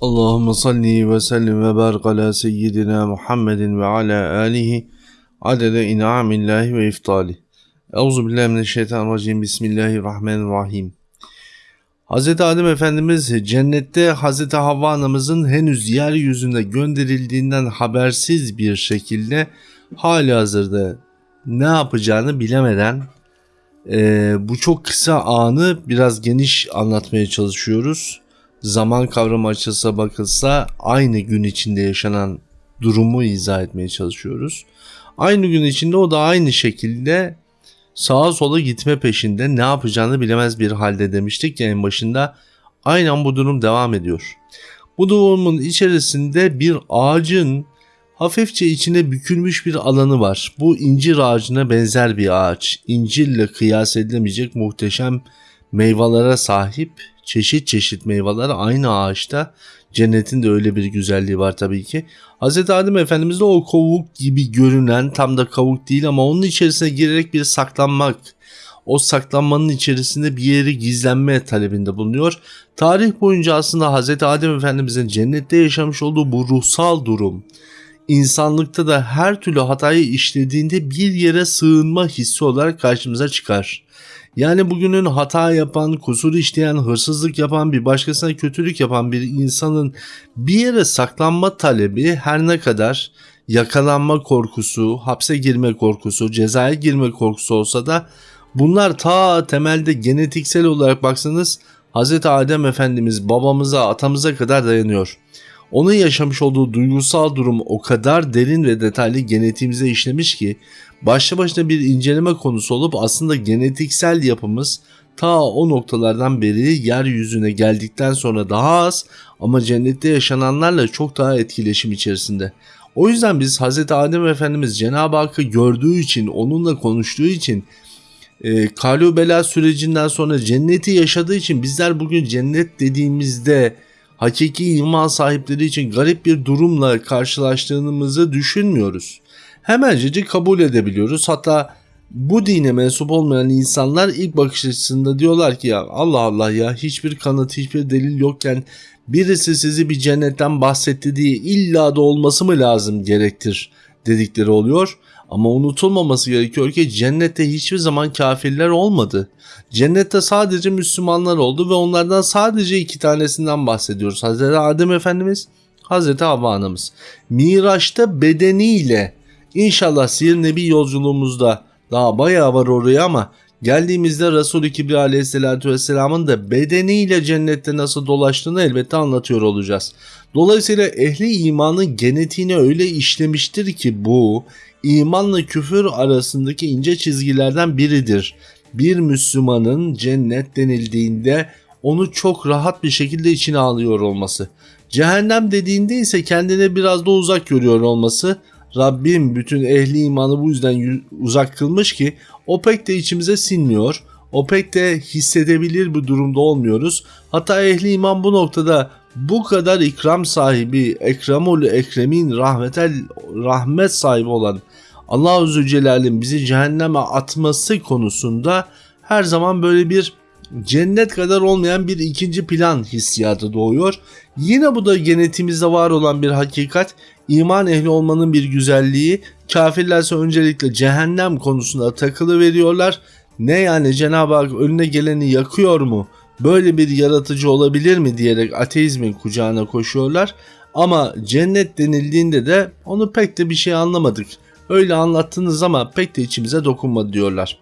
Allahümme salli ve sellim ve barik ala seyyidina Muhammedin ve ala alihi adede in'amillahi ve iftali. Euzu billahi mineşşeytanirracim. Bismillahirrahmanirrahim. Hz. Adem Efendimiz cennette Hz. Havva anamızın henüz yeryüzünde gönderildiğinden habersiz bir şekilde hali hazırda ne yapacağını bilemeden e, bu çok kısa anı biraz geniş anlatmaya çalışıyoruz zaman kavramı açılsa bakılsa aynı gün içinde yaşanan durumu izah etmeye çalışıyoruz. Aynı gün içinde o da aynı şekilde sağa sola gitme peşinde ne yapacağını bilemez bir halde demiştik ya en başında. Aynen bu durum devam ediyor. Bu durumun içerisinde bir ağacın hafifçe içine bükülmüş bir alanı var. Bu incir ağacına benzer bir ağaç. İncirle kıyas edilemeyecek muhteşem meyvelere sahip çeşit çeşit meyveler aynı ağaçta. Cennetin de öyle bir güzelliği var tabii ki. Hz. Adem Efendimiz de o kavuk gibi görünen tam da kavuk değil ama onun içerisine girerek bir saklanmak, o saklanmanın içerisinde bir yeri gizlenme talebinde bulunuyor. Tarih boyunca aslında Hz. Adem Efendimizin cennette yaşamış olduğu bu ruhsal durum, insanlıkta da her türlü hatayı işlediğinde bir yere sığınma hissi olarak karşımıza çıkar. Yani bugünün hata yapan, kusur işleyen, hırsızlık yapan, bir başkasına kötülük yapan bir insanın bir yere saklanma talebi her ne kadar yakalanma korkusu, hapse girme korkusu, cezaya girme korkusu olsa da bunlar ta temelde genetiksel olarak baksanız Hz. Adem Efendimiz babamıza, atamıza kadar dayanıyor. Onun yaşamış olduğu duygusal durum o kadar derin ve detaylı genetiğimize işlemiş ki başlı başına bir inceleme konusu olup aslında genetiksel yapımız ta o noktalardan beri yeryüzüne geldikten sonra daha az ama cennette yaşananlarla çok daha etkileşim içerisinde. O yüzden biz Hz. Adem Efendimiz Cenab-ı Hakk'ı gördüğü için, onunla konuştuğu için, e, Kalu Bela sürecinden sonra cenneti yaşadığı için bizler bugün cennet dediğimizde hakiki iman sahipleri için garip bir durumla karşılaştığımızı düşünmüyoruz. Hemencecik kabul edebiliyoruz. Hatta bu dine mensup olmayan insanlar ilk bakış açısında diyorlar ki ya Allah Allah ya hiçbir kanıt hiçbir delil yokken birisi sizi bir cennetten bahsetti diye illa da olması mı lazım gerektir dedikleri oluyor. Ama unutulmaması gerekiyor ki cennette hiçbir zaman kafirler olmadı. Cennette sadece Müslümanlar oldu ve onlardan sadece iki tanesinden bahsediyoruz. Hazreti Adem Efendimiz, Hazreti Havva Anamız. Miraç'ta bedeniyle inşallah Sihir Nebi yolculuğumuzda daha bayağı var oraya ama geldiğimizde Resul-i Kibri Aleyhisselatü Vesselam'ın da bedeniyle cennette nasıl dolaştığını elbette anlatıyor olacağız. Dolayısıyla ehli imanın genetiğine öyle işlemiştir ki bu imanla küfür arasındaki ince çizgilerden biridir. Bir Müslümanın cennet denildiğinde onu çok rahat bir şekilde içine alıyor olması. Cehennem dediğinde ise kendine biraz da uzak görüyor olması. Rabbim bütün ehli imanı bu yüzden uzak kılmış ki o pek de içimize sinmiyor. O pek de hissedebilir bir durumda olmuyoruz. Hatta ehli iman bu noktada bu kadar ikram sahibi, ekramul ekremin, rahmetel, rahmet sahibi olan Allah Zülcelal'in bizi cehenneme atması konusunda her zaman böyle bir cennet kadar olmayan bir ikinci plan hissiyatı doğuyor. Yine bu da genetimizde var olan bir hakikat. İman ehli olmanın bir güzelliği. Kafirlerse öncelikle cehennem konusunda takılı veriyorlar. Ne yani Cenab-ı Hak önüne geleni yakıyor mu? Böyle bir yaratıcı olabilir mi diyerek ateizmin kucağına koşuyorlar. Ama cennet denildiğinde de onu pek de bir şey anlamadık. Öyle anlattınız ama pek de içimize dokunmadı diyorlar.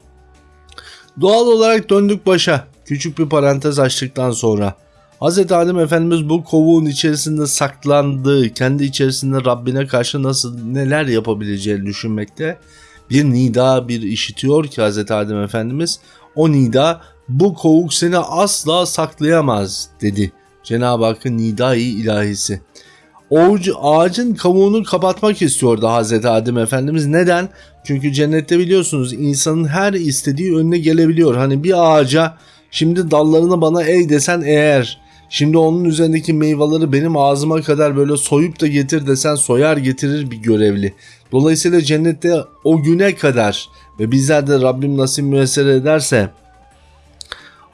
Doğal olarak döndük başa. Küçük bir parantez açtıktan sonra. Hz. Adem Efendimiz bu kovuğun içerisinde saklandığı, kendi içerisinde Rabbine karşı nasıl neler yapabileceğini düşünmekte. Bir nida bir işitiyor ki Hz. Adem Efendimiz o nida bu kovuk seni asla saklayamaz dedi. Cenab-ı Hakk'ın nidai ilahisi. Oğucu, ağacın kavuğunu kapatmak istiyordu Hazreti Adem Efendimiz. Neden? Çünkü cennette biliyorsunuz insanın her istediği önüne gelebiliyor. Hani bir ağaca şimdi dallarını bana ey desen eğer şimdi onun üzerindeki meyveleri benim ağzıma kadar böyle soyup da getir desen soyar getirir bir görevli. Dolayısıyla cennette o güne kadar ve bizler de Rabbim nasip müessere ederse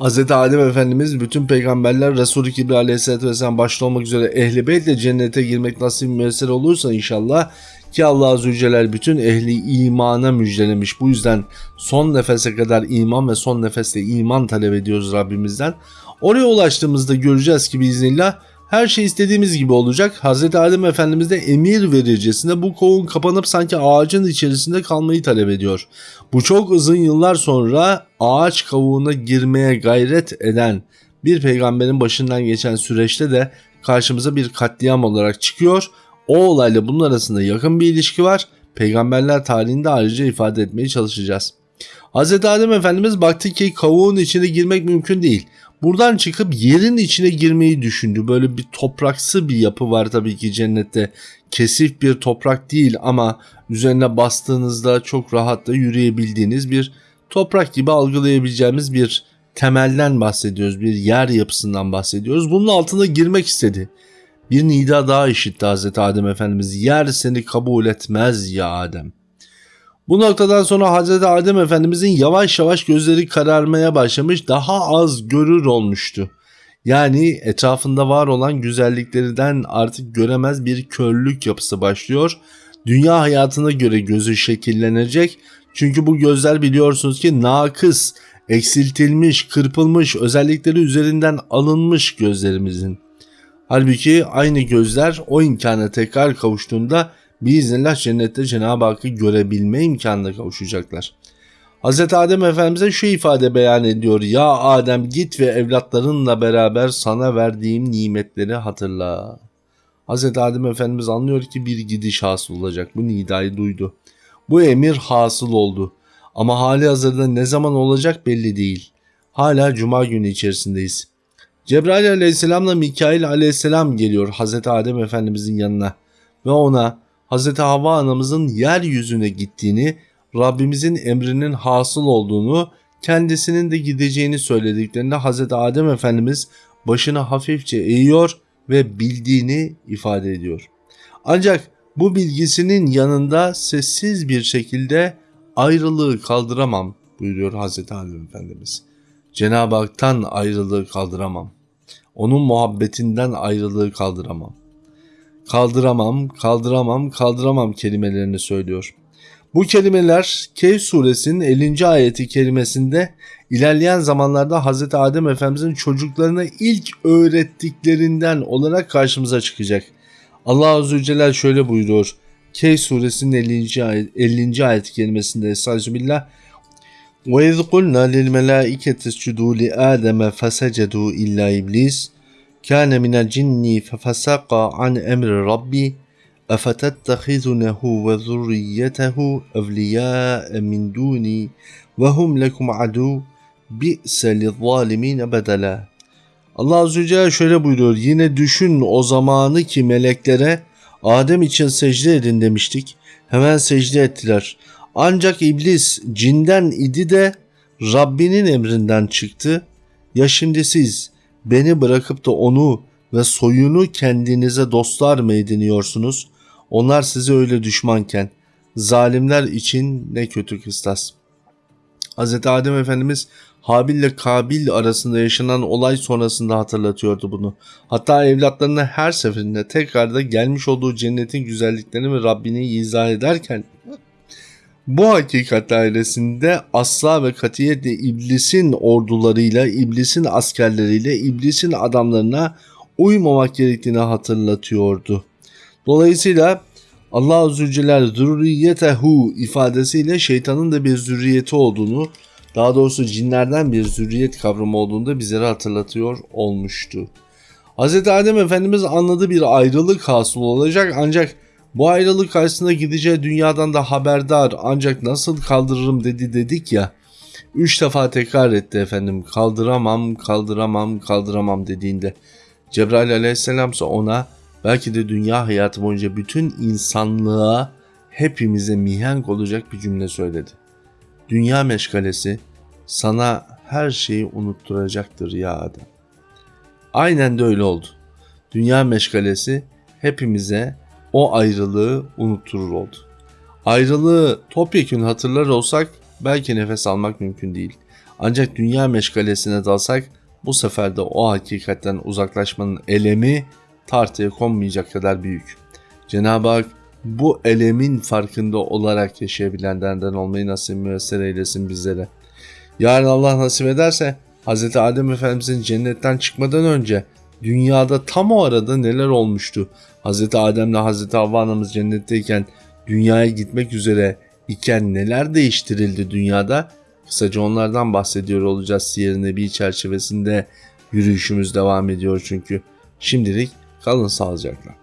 Hz. Adem Efendimiz bütün peygamberler Resulü Kibri Aleyhisselatü Vesselam başta olmak üzere ehli beytle cennete girmek nasip müessir olursa inşallah ki Allah Azze Celle bütün ehli imana müjdelemiş. Bu yüzden son nefese kadar iman ve son nefeste iman talep ediyoruz Rabbimizden. Oraya ulaştığımızda göreceğiz ki biiznillah her şey istediğimiz gibi olacak. Hz. Adem Efendimiz de emir vericesinde bu kovun kapanıp sanki ağacın içerisinde kalmayı talep ediyor. Bu çok uzun yıllar sonra ağaç kavuğuna girmeye gayret eden bir peygamberin başından geçen süreçte de karşımıza bir katliam olarak çıkıyor. O olayla bunun arasında yakın bir ilişki var. Peygamberler tarihinde ayrıca ifade etmeye çalışacağız. Hz. Adem Efendimiz baktı ki kavuğun içine girmek mümkün değil. Buradan çıkıp yerin içine girmeyi düşündü. Böyle bir topraksı bir yapı var tabii ki cennette. Kesif bir toprak değil ama üzerine bastığınızda çok rahatla yürüyebildiğiniz bir toprak gibi algılayabileceğimiz bir temelden bahsediyoruz. Bir yer yapısından bahsediyoruz. Bunun altına girmek istedi. Bir nida daha işitti Hazreti Adem Efendimiz. Yer seni kabul etmez ya Adem. Bu noktadan sonra Hazreti Adem Efendimizin yavaş yavaş gözleri kararmaya başlamış, daha az görür olmuştu. Yani etrafında var olan güzelliklerinden artık göremez bir körlük yapısı başlıyor. Dünya hayatına göre gözü şekillenecek. Çünkü bu gözler biliyorsunuz ki nakıs, eksiltilmiş, kırpılmış, özellikleri üzerinden alınmış gözlerimizin. Halbuki aynı gözler o imkana tekrar kavuştuğunda biiznillah cennette Cenab-ı Hakk'ı görebilme imkanına kavuşacaklar. Hz. Adem Efendimiz'e şu ifade beyan ediyor. Ya Adem git ve evlatlarınla beraber sana verdiğim nimetleri hatırla. Hz. Adem Efendimiz anlıyor ki bir gidiş hasıl olacak. Bu nidayı duydu. Bu emir hasıl oldu. Ama hali hazırda ne zaman olacak belli değil. Hala cuma günü içerisindeyiz. Cebrail aleyhisselamla Mikail aleyhisselam geliyor Hazreti Adem Efendimizin yanına ve ona Hazreti Havva anamızın yeryüzüne gittiğini, Rabbimizin emrinin hasıl olduğunu, kendisinin de gideceğini söylediklerinde Hazreti Adem Efendimiz başını hafifçe eğiyor ve bildiğini ifade ediyor. Ancak bu bilgisinin yanında sessiz bir şekilde ayrılığı kaldıramam buyuruyor Hazreti Adem Efendimiz. Cenab-ı Hak'tan ayrılığı kaldıramam. Onun muhabbetinden ayrılığı kaldıramam Kaldıramam, kaldıramam, kaldıramam kelimelerini söylüyor. Bu kelimeler Kehf suresinin 50. ayeti kelimesinde ilerleyen zamanlarda Hz. Adem Efendimizin çocuklarına ilk öğrettiklerinden olarak karşımıza çıkacak. Allah Azze ve Celle şöyle buyuruyor. Kehf suresinin 50. ayet, 50. ayet kelimesinde Estağfirullah وَاِذْ قُلْنَا لِلْمَلَائِكَةِ اسْجُدُوا لِآدَمَ فَسَجَدُوا kâne minel cinni fefesaka an emri rabbi efetettehizunehu ve zurriyetehu evliyâe min dûni ve hum lekum adû bi'se lizzâlimîne bedela. Allah Azze ve Celle şöyle buyuruyor. Yine düşün o zamanı ki meleklere Adem için secde edin demiştik. Hemen secde ettiler. Ancak iblis cinden idi de Rabbinin emrinden çıktı. Ya şimdi siz beni bırakıp da onu ve soyunu kendinize dostlar mı ediniyorsunuz? Onlar size öyle düşmanken zalimler için ne kötü kıstas. Hz. Adem Efendimiz Habil ile Kabil arasında yaşanan olay sonrasında hatırlatıyordu bunu. Hatta evlatlarına her seferinde tekrar da gelmiş olduğu cennetin güzelliklerini ve Rabbini izah ederken bu hakikat dairesinde asla ve katiyetle iblisin ordularıyla, iblisin askerleriyle, iblisin adamlarına uymamak gerektiğini hatırlatıyordu. Dolayısıyla Allah Azze ve Celle zürriyetehu ifadesiyle şeytanın da bir zürriyeti olduğunu, daha doğrusu cinlerden bir zürriyet kavramı olduğunu da bizlere hatırlatıyor olmuştu. Hz. Adem Efendimiz anladı bir ayrılık hasıl olacak ancak bu ayrılık karşısında gideceği dünyadan da haberdar ancak nasıl kaldırırım dedi dedik ya. Üç defa tekrar etti efendim kaldıramam kaldıramam kaldıramam dediğinde. Cebrail aleyhisselam ise ona belki de dünya hayatı boyunca bütün insanlığa hepimize mihenk olacak bir cümle söyledi. Dünya meşgalesi sana her şeyi unutturacaktır ya Adem. Aynen de öyle oldu. Dünya meşgalesi hepimize o ayrılığı unutturur oldu. Ayrılığı topyekun hatırlar olsak belki nefes almak mümkün değil. Ancak dünya meşgalesine dalsak bu sefer de o hakikatten uzaklaşmanın elemi tartıya konmayacak kadar büyük. Cenab-ı Hak bu elemin farkında olarak yaşayabilenlerden olmayı nasip müessir eylesin bizlere. Yarın Allah nasip ederse Hz. Adem Efendimizin cennetten çıkmadan önce dünyada tam o arada neler olmuştu? Hz. Adem'le Hz. Havva anamız cennetteyken dünyaya gitmek üzere iken neler değiştirildi dünyada? Kısaca onlardan bahsediyor olacağız Siyer-i Nebi çerçevesinde yürüyüşümüz devam ediyor çünkü. Şimdilik kalın sağlıcakla.